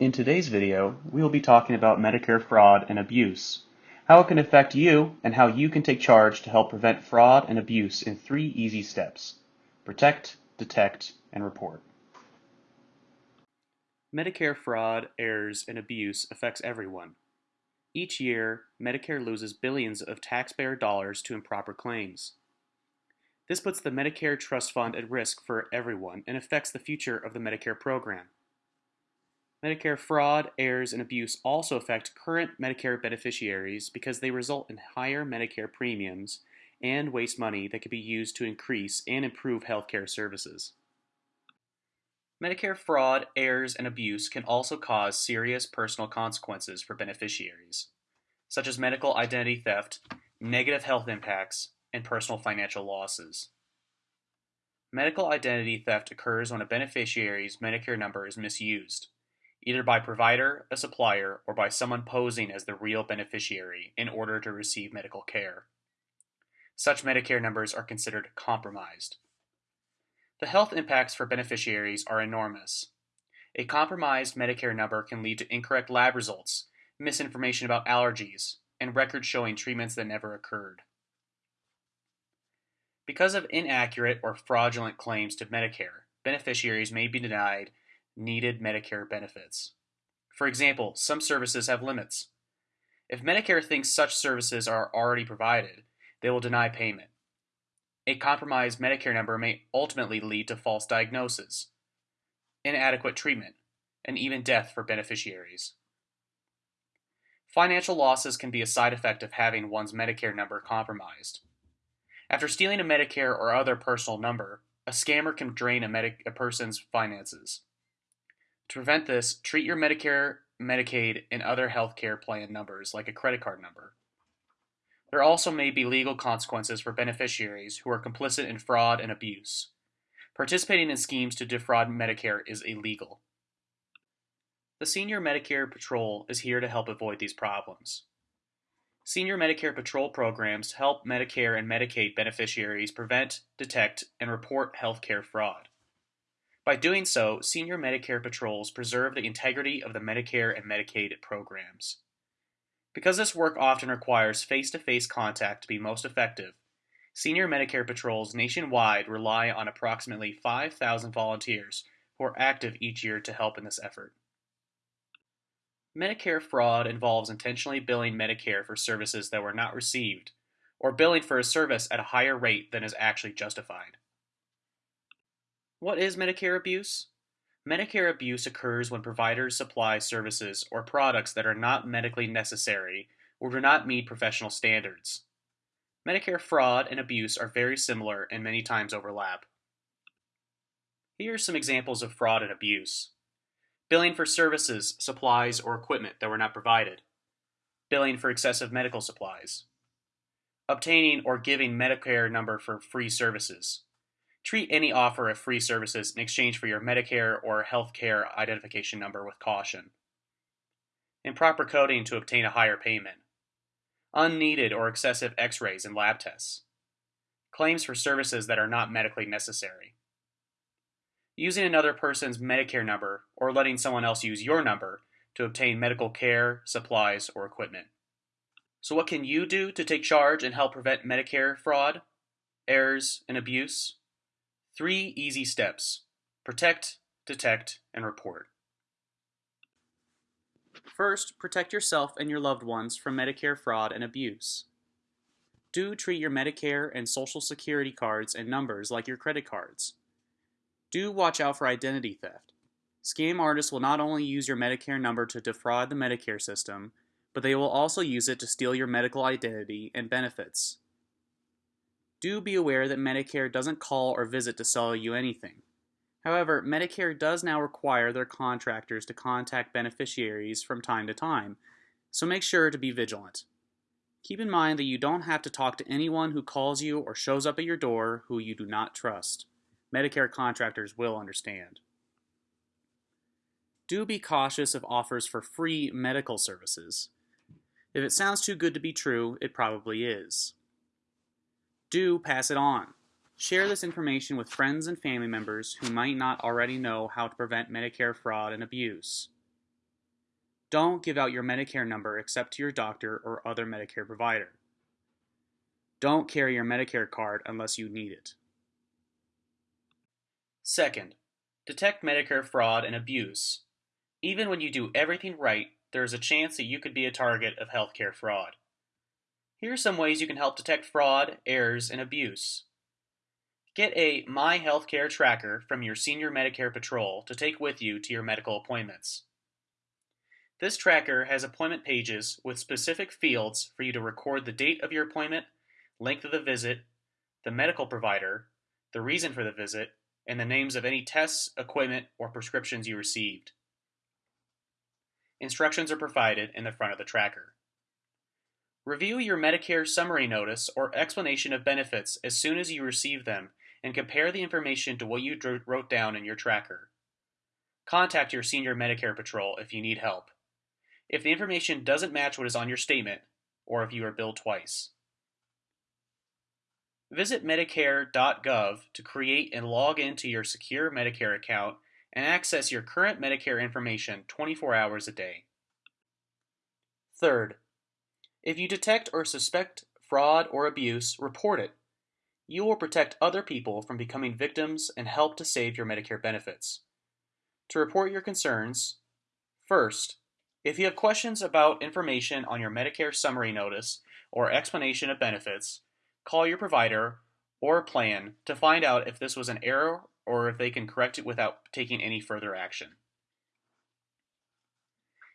In today's video, we will be talking about Medicare fraud and abuse, how it can affect you, and how you can take charge to help prevent fraud and abuse in three easy steps. Protect, detect, and report. Medicare fraud, errors, and abuse affects everyone. Each year, Medicare loses billions of taxpayer dollars to improper claims. This puts the Medicare Trust Fund at risk for everyone and affects the future of the Medicare program. Medicare fraud, errors, and abuse also affect current Medicare beneficiaries because they result in higher Medicare premiums and waste money that could be used to increase and improve healthcare services. Medicare fraud, errors, and abuse can also cause serious personal consequences for beneficiaries, such as medical identity theft, negative health impacts, and personal financial losses. Medical identity theft occurs when a beneficiary's Medicare number is misused either by provider, a supplier, or by someone posing as the real beneficiary in order to receive medical care. Such Medicare numbers are considered compromised. The health impacts for beneficiaries are enormous. A compromised Medicare number can lead to incorrect lab results, misinformation about allergies, and records showing treatments that never occurred. Because of inaccurate or fraudulent claims to Medicare, beneficiaries may be denied needed Medicare benefits. For example, some services have limits. If Medicare thinks such services are already provided, they will deny payment. A compromised Medicare number may ultimately lead to false diagnosis, inadequate treatment, and even death for beneficiaries. Financial losses can be a side effect of having one's Medicare number compromised. After stealing a Medicare or other personal number, a scammer can drain a, a person's finances. To prevent this, treat your Medicare, Medicaid, and other health care plan numbers like a credit card number. There also may be legal consequences for beneficiaries who are complicit in fraud and abuse. Participating in schemes to defraud Medicare is illegal. The Senior Medicare Patrol is here to help avoid these problems. Senior Medicare Patrol programs help Medicare and Medicaid beneficiaries prevent, detect, and report healthcare fraud. By doing so, senior Medicare patrols preserve the integrity of the Medicare and Medicaid programs. Because this work often requires face-to-face contact to be most effective, senior Medicare patrols nationwide rely on approximately 5,000 volunteers who are active each year to help in this effort. Medicare fraud involves intentionally billing Medicare for services that were not received, or billing for a service at a higher rate than is actually justified. What is Medicare abuse? Medicare abuse occurs when providers supply services or products that are not medically necessary or do not meet professional standards. Medicare fraud and abuse are very similar and many times overlap. Here are some examples of fraud and abuse. Billing for services, supplies, or equipment that were not provided. Billing for excessive medical supplies. Obtaining or giving Medicare number for free services. Treat any offer of free services in exchange for your Medicare or healthcare identification number with caution. Improper coding to obtain a higher payment. Unneeded or excessive x-rays and lab tests. Claims for services that are not medically necessary. Using another person's Medicare number or letting someone else use your number to obtain medical care, supplies, or equipment. So what can you do to take charge and help prevent Medicare fraud, errors, and abuse? Three easy steps. Protect, detect, and report. First, protect yourself and your loved ones from Medicare fraud and abuse. Do treat your Medicare and Social Security cards and numbers like your credit cards. Do watch out for identity theft. Scam artists will not only use your Medicare number to defraud the Medicare system, but they will also use it to steal your medical identity and benefits. Do be aware that Medicare doesn't call or visit to sell you anything. However, Medicare does now require their contractors to contact beneficiaries from time to time, so make sure to be vigilant. Keep in mind that you don't have to talk to anyone who calls you or shows up at your door who you do not trust. Medicare contractors will understand. Do be cautious of offers for free medical services. If it sounds too good to be true, it probably is do pass it on. Share this information with friends and family members who might not already know how to prevent Medicare fraud and abuse. Don't give out your Medicare number except to your doctor or other Medicare provider. Don't carry your Medicare card unless you need it. Second, detect Medicare fraud and abuse. Even when you do everything right, there is a chance that you could be a target of healthcare fraud. Here are some ways you can help detect fraud, errors, and abuse. Get a My Healthcare tracker from your senior Medicare patrol to take with you to your medical appointments. This tracker has appointment pages with specific fields for you to record the date of your appointment, length of the visit, the medical provider, the reason for the visit, and the names of any tests, equipment, or prescriptions you received. Instructions are provided in the front of the tracker. Review your Medicare summary notice or explanation of benefits as soon as you receive them and compare the information to what you wrote down in your tracker. Contact your senior Medicare patrol if you need help. If the information doesn't match what is on your statement, or if you are billed twice. Visit Medicare.gov to create and log into your secure Medicare account and access your current Medicare information 24 hours a day. Third, if you detect or suspect fraud or abuse, report it. You will protect other people from becoming victims and help to save your Medicare benefits. To report your concerns, first, if you have questions about information on your Medicare summary notice or explanation of benefits, call your provider or plan to find out if this was an error or if they can correct it without taking any further action.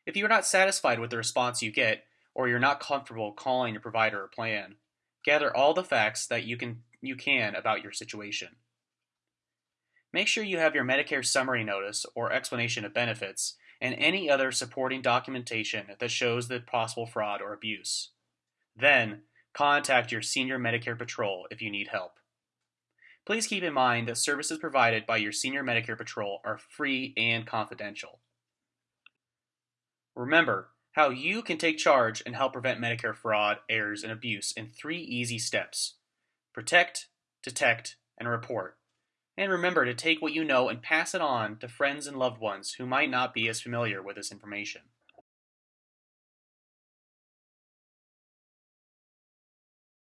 If you are not satisfied with the response you get, or you're not comfortable calling your provider or plan, gather all the facts that you can, you can about your situation. Make sure you have your Medicare summary notice or explanation of benefits and any other supporting documentation that shows the possible fraud or abuse. Then, contact your senior Medicare patrol if you need help. Please keep in mind that services provided by your senior Medicare patrol are free and confidential. Remember how you can take charge and help prevent Medicare fraud, errors, and abuse in three easy steps protect, detect, and report. And remember to take what you know and pass it on to friends and loved ones who might not be as familiar with this information.